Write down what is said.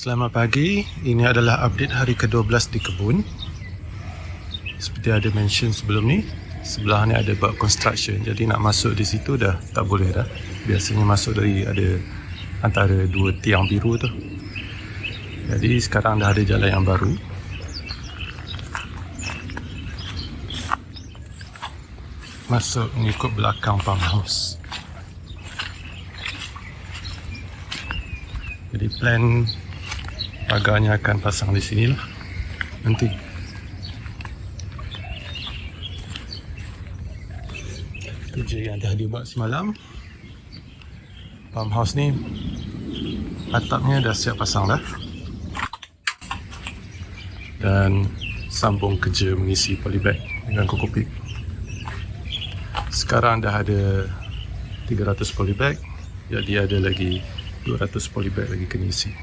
Selamat pagi, ini adalah update hari ke-12 di kebun. Seperti ada mention sebelum ni Sebelah ni ada buat construction. Jadi nak masuk di situ dah tak boleh dah. Biasanya masuk dari ada antara dua tiang biru tu. Jadi sekarang dah ada jalan yang baru. Masuk mengikut belakang farmhouse. Jadi plan pagarnya akan pasang di sini lah. Nanti. Tu je yang dah dibuat semalam. Farmhouse ni atapnya dah siap pasang dah. Dan sambung kerja mengisi polybag dengan kokopik sekarang dah ada 300 polybag jadi ada lagi 200 polybag lagi kena isi